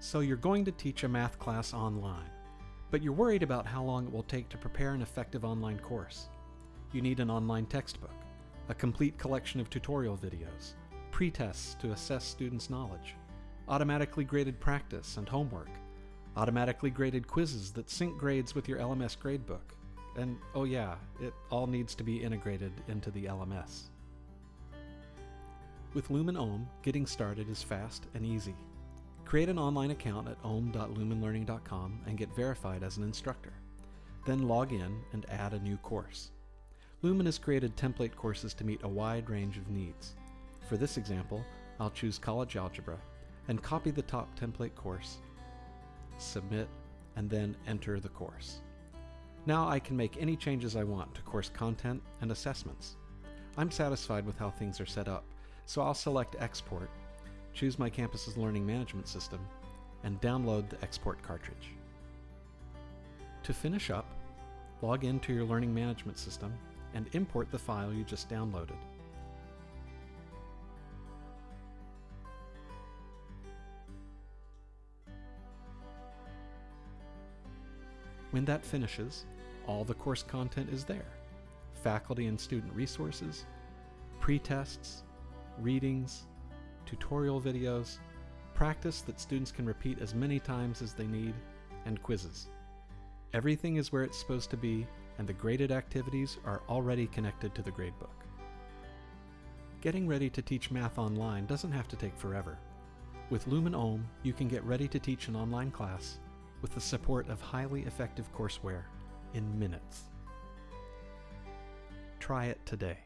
So you're going to teach a math class online, but you're worried about how long it will take to prepare an effective online course. You need an online textbook, a complete collection of tutorial videos, pre-tests to assess students' knowledge, automatically graded practice and homework, automatically graded quizzes that sync grades with your LMS gradebook, and oh yeah, it all needs to be integrated into the LMS. With Lumen Ohm, getting started is fast and easy. Create an online account at ohm.lumenlearning.com and get verified as an instructor. Then log in and add a new course. Lumen has created template courses to meet a wide range of needs. For this example, I'll choose College Algebra and copy the top template course, submit, and then enter the course. Now I can make any changes I want to course content and assessments. I'm satisfied with how things are set up, so I'll select Export choose my campus's learning management system, and download the export cartridge. To finish up, log into your learning management system and import the file you just downloaded. When that finishes, all the course content is there. Faculty and student resources, pre-tests, readings, tutorial videos, practice that students can repeat as many times as they need, and quizzes. Everything is where it's supposed to be, and the graded activities are already connected to the gradebook. Getting ready to teach math online doesn't have to take forever. With Lumen Ohm, you can get ready to teach an online class with the support of highly effective courseware in minutes. Try it today.